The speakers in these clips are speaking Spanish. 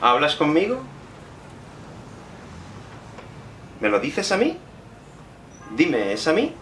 ¿Hablas conmigo? ¿Me lo dices a mí? Dime, ¿es a mí?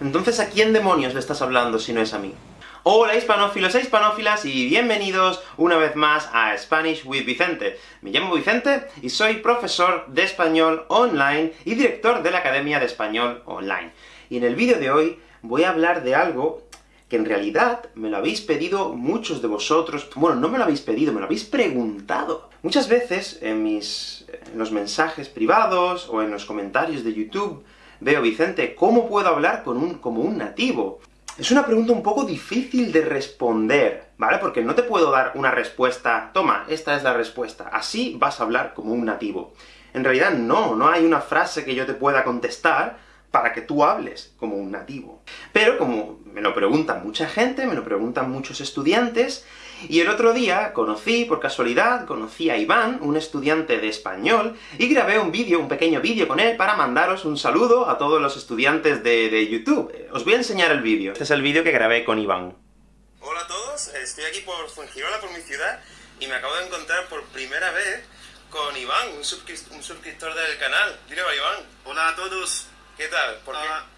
Entonces, ¿a quién demonios le estás hablando si no es a mí? Hola hispanófilos e hispanófilas, y bienvenidos una vez más a Spanish with Vicente. Me llamo Vicente, y soy profesor de español online y director de la Academia de Español Online. Y en el vídeo de hoy voy a hablar de algo que en realidad me lo habéis pedido muchos de vosotros, bueno, no me lo habéis pedido, me lo habéis preguntado. Muchas veces en mis... en los mensajes privados, o en los comentarios de YouTube, veo, Vicente, ¿cómo puedo hablar con un, como un nativo? Es una pregunta un poco difícil de responder, ¿vale? Porque no te puedo dar una respuesta, toma, esta es la respuesta, así vas a hablar como un nativo. En realidad no, no hay una frase que yo te pueda contestar para que tú hables como un nativo. Pero como me lo pregunta mucha gente, me lo preguntan muchos estudiantes, y el otro día conocí, por casualidad, conocí a Iván, un estudiante de español, y grabé un vídeo, un pequeño vídeo con él para mandaros un saludo a todos los estudiantes de, de YouTube. Os voy a enseñar el vídeo. Este es el vídeo que grabé con Iván. Hola a todos, estoy aquí por Fuengirola, por mi ciudad, y me acabo de encontrar por primera vez con Iván, un, un suscriptor del canal. Dile a Iván. Hola a todos. ¿Qué tal? ¿Por qué?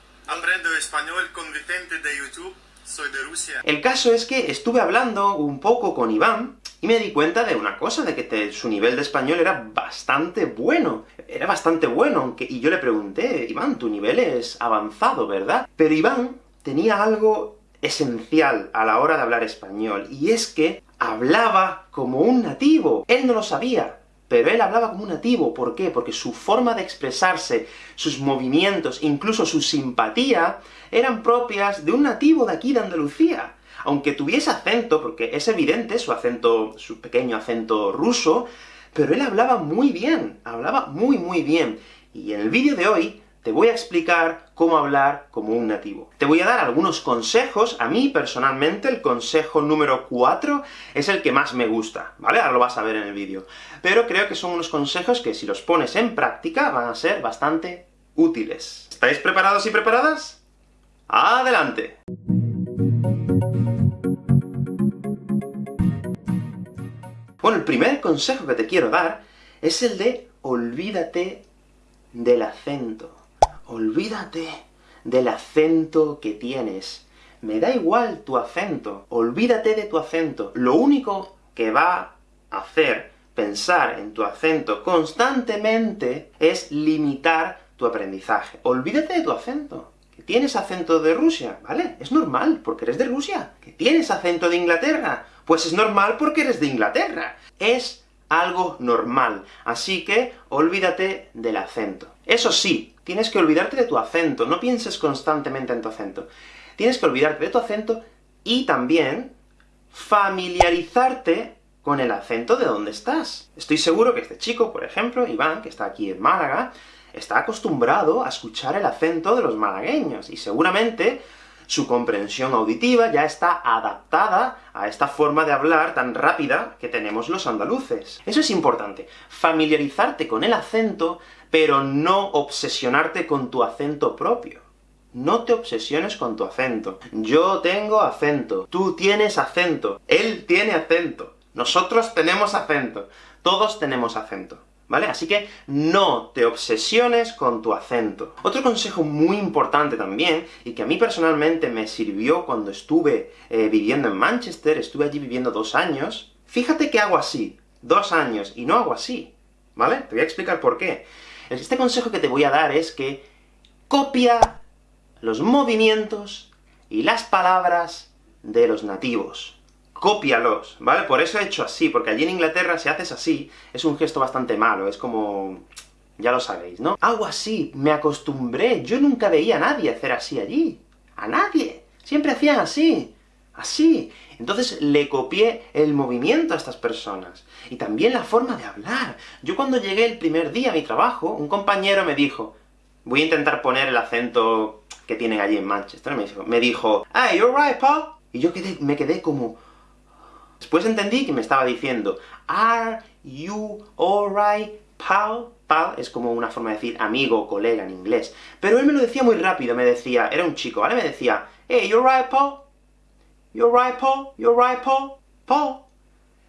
Español con Vicente de YouTube soy de Rusia. El caso es que estuve hablando un poco con Iván, y me di cuenta de una cosa, de que su nivel de español era bastante bueno. Era bastante bueno, aunque... Y yo le pregunté, Iván, tu nivel es avanzado, ¿verdad? Pero Iván tenía algo esencial a la hora de hablar español, y es que hablaba como un nativo. Él no lo sabía, pero él hablaba como un nativo. ¿Por qué? Porque su forma de expresarse, sus movimientos, incluso su simpatía, eran propias de un nativo de aquí de Andalucía. Aunque tuviese acento, porque es evidente su acento, su pequeño acento ruso, pero él hablaba muy bien, hablaba muy muy bien. Y en el vídeo de hoy te voy a explicar cómo hablar como un nativo. Te voy a dar algunos consejos, a mí personalmente el consejo número 4 es el que más me gusta, ¿vale? Ahora lo vas a ver en el vídeo. Pero creo que son unos consejos que si los pones en práctica van a ser bastante útiles. ¿Estáis preparados y preparadas? ¡Adelante! Bueno, el primer consejo que te quiero dar es el de olvídate del acento. Olvídate del acento que tienes. Me da igual tu acento, olvídate de tu acento. Lo único que va a hacer pensar en tu acento constantemente es limitar tu aprendizaje. Olvídate de tu acento. Que tienes acento de Rusia, ¿vale? Es normal, porque eres de Rusia. Que tienes acento de Inglaterra, pues es normal porque eres de Inglaterra. Es algo normal. Así que, olvídate del acento. Eso sí, tienes que olvidarte de tu acento, no pienses constantemente en tu acento. Tienes que olvidarte de tu acento, y también familiarizarte con el acento de donde estás. Estoy seguro que este chico, por ejemplo, Iván, que está aquí en Málaga, está acostumbrado a escuchar el acento de los malagueños, y seguramente su comprensión auditiva ya está adaptada a esta forma de hablar tan rápida que tenemos los andaluces. Eso es importante, familiarizarte con el acento, pero no obsesionarte con tu acento propio. No te obsesiones con tu acento. Yo tengo acento, tú tienes acento, él tiene acento, nosotros tenemos acento, todos tenemos acento. ¿vale? Así que no te obsesiones con tu acento. Otro consejo muy importante también, y que a mí personalmente me sirvió cuando estuve eh, viviendo en Manchester, estuve allí viviendo dos años, fíjate que hago así, dos años, y no hago así, ¿vale? Te voy a explicar por qué. Este consejo que te voy a dar es que copia los movimientos y las palabras de los nativos cópialos, ¿vale? Por eso he hecho así, porque allí en Inglaterra, si haces así, es un gesto bastante malo, es como... ya lo sabéis, ¿no? Hago así, me acostumbré, yo nunca veía a nadie hacer así allí. ¡A nadie! Siempre hacían así, así. Entonces le copié el movimiento a estas personas, y también la forma de hablar. Yo cuando llegué el primer día a mi trabajo, un compañero me dijo, voy a intentar poner el acento que tienen allí en Manchester, me dijo, me dijo ¡Hey, you're right, Paul! Y yo me quedé como, Después entendí que me estaba diciendo, Are you alright, pal? Pal es como una forma de decir amigo o colega en inglés. Pero él me lo decía muy rápido, me decía, era un chico, ¿vale? Me decía, Hey, you alright, pal? You alright, Paul? You alright, Paul? Paul?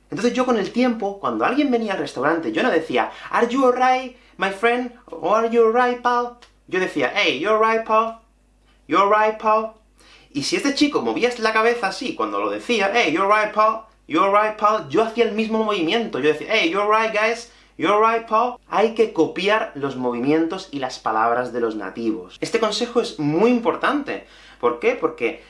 Entonces yo con el tiempo, cuando alguien venía al restaurante, yo no decía, Are you alright, my friend? O Are you alright, pal? Yo decía, Hey, you alright, Paul? You alright, Paul? Y si este chico movía la cabeza así, cuando lo decía, Hey, you alright, Paul? You alright, Paul? Yo hacía el mismo movimiento, yo decía, Hey, you alright, guys? You alright, Paul? Hay que copiar los movimientos y las palabras de los nativos. Este consejo es muy importante. ¿Por qué? Porque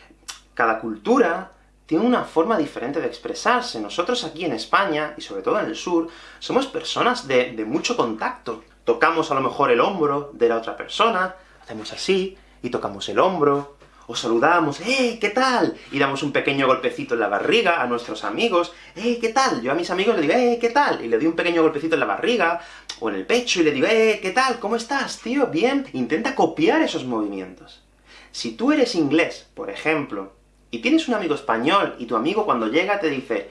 cada cultura tiene una forma diferente de expresarse. Nosotros aquí en España, y sobre todo en el sur, somos personas de, mucho contacto. Tocamos a lo mejor el hombro de la otra persona, hacemos así, y tocamos el hombro, o saludamos, ¡eh, qué tal! Y damos un pequeño golpecito en la barriga a nuestros amigos, ¡eh, qué tal! Yo a mis amigos les digo, ¡eh, qué tal! Y le doy un pequeño golpecito en la barriga, o en el pecho, y le digo, ¡eh, qué tal! ¿Cómo estás, tío? ¿Bien? Intenta copiar esos movimientos. Si tú eres inglés, por ejemplo, y tienes un amigo español, y tu amigo cuando llega te dice,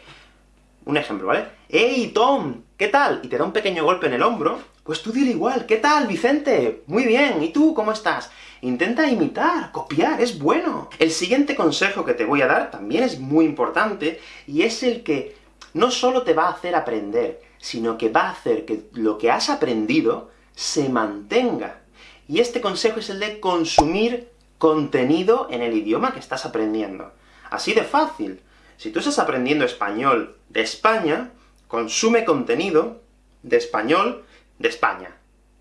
un ejemplo, ¿vale? ¡Hey, Tom! ¿Qué tal? Y te da un pequeño golpe en el hombro, pues tú dile igual, ¿qué tal, Vicente? Muy bien, ¿y tú cómo estás? Intenta imitar, copiar, es bueno. El siguiente consejo que te voy a dar también es muy importante, y es el que no solo te va a hacer aprender, sino que va a hacer que lo que has aprendido se mantenga. Y este consejo es el de consumir contenido en el idioma que estás aprendiendo. Así de fácil. Si tú estás aprendiendo español de España, consume contenido de español de España.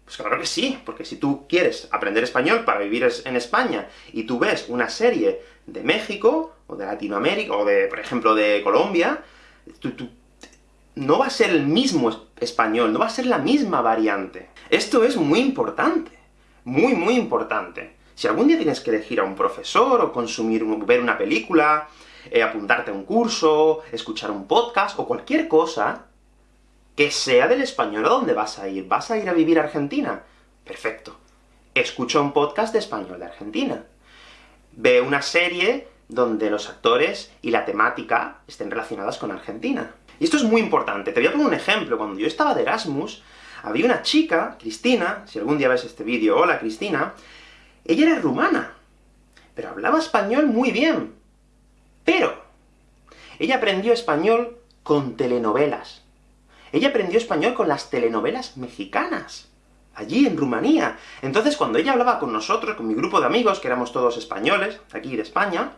Pues claro que sí, porque si tú quieres aprender español para vivir en España, y tú ves una serie de México, o de Latinoamérica, o de, por ejemplo, de Colombia, no va a ser el mismo español, no va a ser la misma variante. Esto es muy importante, muy, muy importante. Si algún día tienes que elegir a un profesor, o consumir, ver una película, eh, apuntarte a un curso, escuchar un podcast, o cualquier cosa, que sea del español a dónde vas a ir. ¿Vas a ir a vivir a Argentina? Perfecto. Escucha un podcast de español de Argentina. Ve una serie donde los actores y la temática estén relacionadas con Argentina. Y esto es muy importante. Te voy a poner un ejemplo. Cuando yo estaba de Erasmus, había una chica, Cristina, si algún día ves este vídeo, hola Cristina, ella era rumana, pero hablaba español muy bien. Pero, ella aprendió español con telenovelas. Ella aprendió español con las telenovelas mexicanas, allí en Rumanía. Entonces, cuando ella hablaba con nosotros, con mi grupo de amigos, que éramos todos españoles, aquí de España,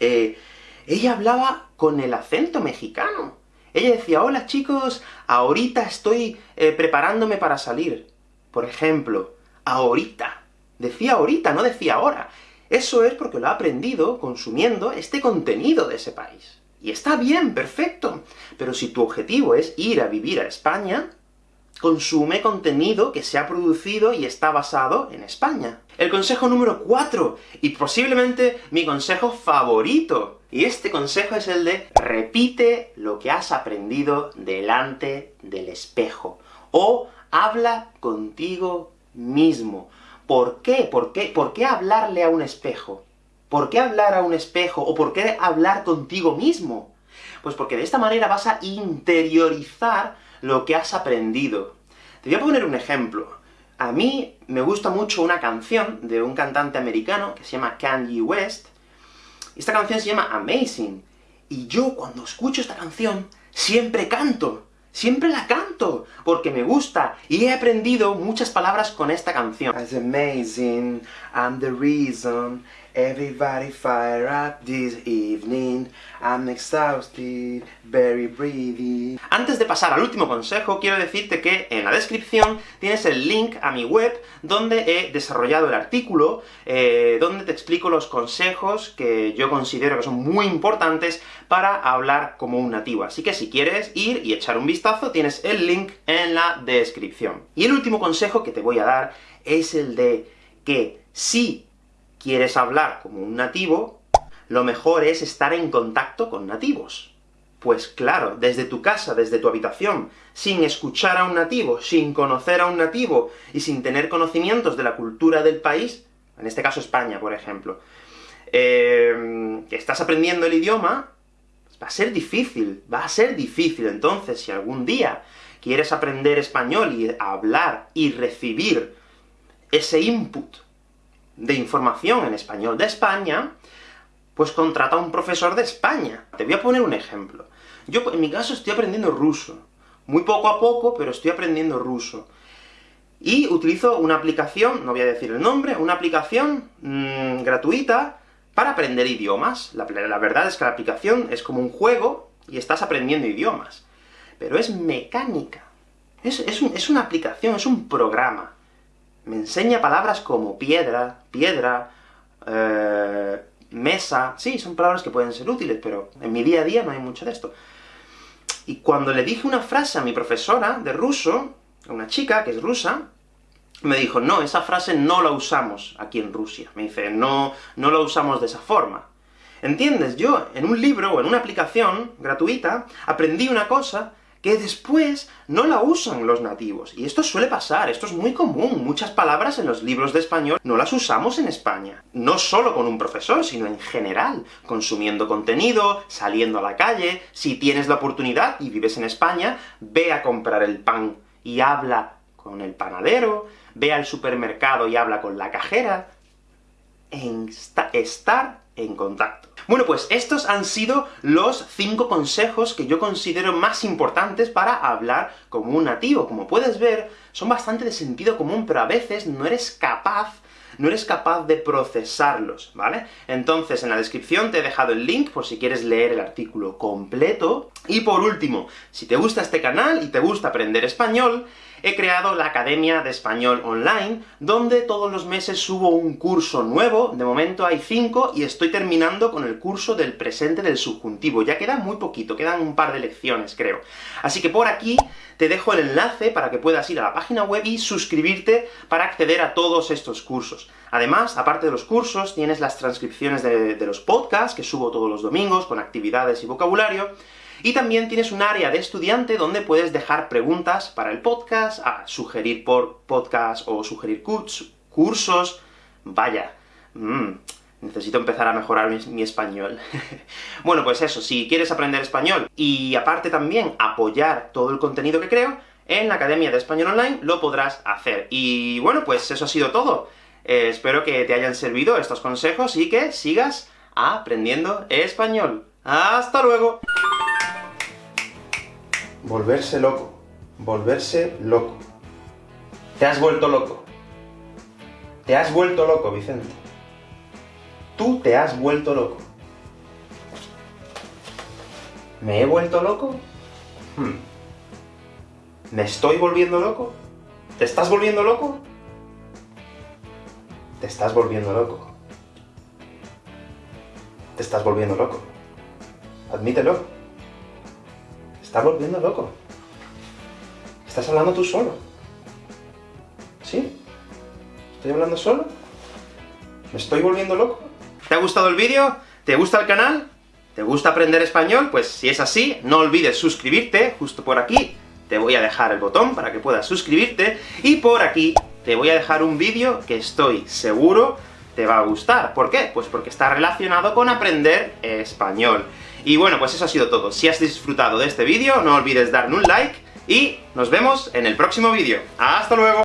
eh, ella hablaba con el acento mexicano. Ella decía, hola chicos, ahorita estoy eh, preparándome para salir. Por ejemplo, ahorita. Decía ahorita, no decía ahora. Eso es porque lo ha aprendido consumiendo este contenido de ese país. Y está bien, perfecto. Pero si tu objetivo es ir a vivir a España, consume contenido que se ha producido y está basado en España. El consejo número 4, y posiblemente mi consejo favorito, y este consejo es el de repite lo que has aprendido delante del espejo, o habla contigo mismo. ¿Por qué? ¿Por qué? ¿Por qué hablarle a un espejo? ¿Por qué hablar a un espejo? ¿O por qué hablar contigo mismo? Pues porque de esta manera vas a interiorizar lo que has aprendido. Te voy a poner un ejemplo. A mí me gusta mucho una canción de un cantante americano que se llama Kanye West. Esta canción se llama Amazing. Y yo, cuando escucho esta canción, siempre canto. Siempre la canto, porque me gusta, y he aprendido muchas palabras con esta canción. The reason, everybody fire up this evening, I'm exhausted, very breathy. Antes de pasar al último consejo, quiero decirte que en la descripción tienes el link a mi web, donde he desarrollado el artículo, eh, donde te explico los consejos que yo considero que son muy importantes para hablar como un nativo. Así que si quieres ir y echar un vistazo, tienes el link en la descripción. Y el último consejo que te voy a dar es el de que si quieres hablar como un nativo, lo mejor es estar en contacto con nativos. Pues claro, desde tu casa, desde tu habitación, sin escuchar a un nativo, sin conocer a un nativo, y sin tener conocimientos de la cultura del país, en este caso España, por ejemplo, eh, que estás aprendiendo el idioma, va a ser difícil, va a ser difícil. Entonces, si algún día quieres aprender español y hablar y recibir ese input de información en español de España, Pues contrata a un profesor de España. Te voy a poner un ejemplo. Yo, en mi caso, estoy aprendiendo ruso. Muy poco a poco, pero estoy aprendiendo ruso. Y utilizo una aplicación, no voy a decir el nombre, una aplicación mmm, gratuita para aprender idiomas. La, verdad es que la aplicación es como un juego, y estás aprendiendo idiomas. Pero es mecánica. Es, es, es una aplicación, es un programa. Me enseña palabras como piedra, piedra, eh, mesa... Sí, son palabras que pueden ser útiles, pero en mi día a día no hay mucho de esto. Y cuando le dije una frase a mi profesora de ruso, a una chica que es rusa, me dijo, no, esa frase no la usamos aquí en Rusia. Me dice, no, no la usamos de esa forma. ¿Entiendes? Yo, en un libro o en una aplicación gratuita, aprendí una cosa que después no la usan los nativos. Y esto suele pasar, esto es muy común. Muchas palabras en los libros de español no las usamos en España. No solo con un profesor, sino en general. Consumiendo contenido, saliendo a la calle... Si tienes la oportunidad y vives en España, ve a comprar el pan y habla con el panadero, ve al supermercado y habla con la cajera... En estar en contacto. Bueno, pues estos han sido los cinco consejos que yo considero más importantes para hablar como un nativo. Como puedes ver, son bastante de sentido común, pero a veces no eres capaz no eres capaz de procesarlos, ¿vale? Entonces, en la descripción te he dejado el link por si quieres leer el artículo completo. Y por último, si te gusta este canal y te gusta aprender español, he creado la Academia de Español Online, donde todos los meses subo un curso nuevo, de momento hay cinco, y estoy terminando con el curso del presente del subjuntivo. Ya queda muy poquito, quedan un par de lecciones, creo. Así que por aquí te dejo el enlace para que puedas ir a la página web y suscribirte para acceder a todos estos cursos. Además, aparte de los cursos, tienes las transcripciones de, de los podcasts, que subo todos los domingos, con actividades y vocabulario, y también tienes un área de estudiante donde puedes dejar preguntas para el podcast, a sugerir por podcast o sugerir cursos... Vaya, mmm, necesito empezar a mejorar mi, mi español. bueno, pues eso, si quieres aprender español, y aparte también apoyar todo el contenido que creo, en la Academia de Español Online lo podrás hacer. Y bueno, pues eso ha sido todo. Eh, espero que te hayan servido estos consejos y que sigas aprendiendo español. ¡Hasta luego! Volverse loco. Volverse loco. Te has vuelto loco. Te has vuelto loco, Vicente. Tú te has vuelto loco. ¿Me he vuelto loco? Hmm. ¿Me estoy volviendo loco? ¿Te estás volviendo loco? Te estás volviendo loco. Te estás volviendo loco. Admítelo. Estás volviendo loco. Estás hablando tú solo. ¿Sí? ¿Estoy hablando solo? ¿Me estoy volviendo loco? ¿Te ha gustado el vídeo? ¿Te gusta el canal? ¿Te gusta aprender español? Pues si es así, no olvides suscribirte, justo por aquí, te voy a dejar el botón para que puedas suscribirte, y por aquí te voy a dejar un vídeo que estoy seguro te va a gustar. ¿Por qué? Pues porque está relacionado con aprender español. Y bueno, pues eso ha sido todo. Si has disfrutado de este vídeo, no olvides darle un like, y nos vemos en el próximo vídeo. ¡Hasta luego!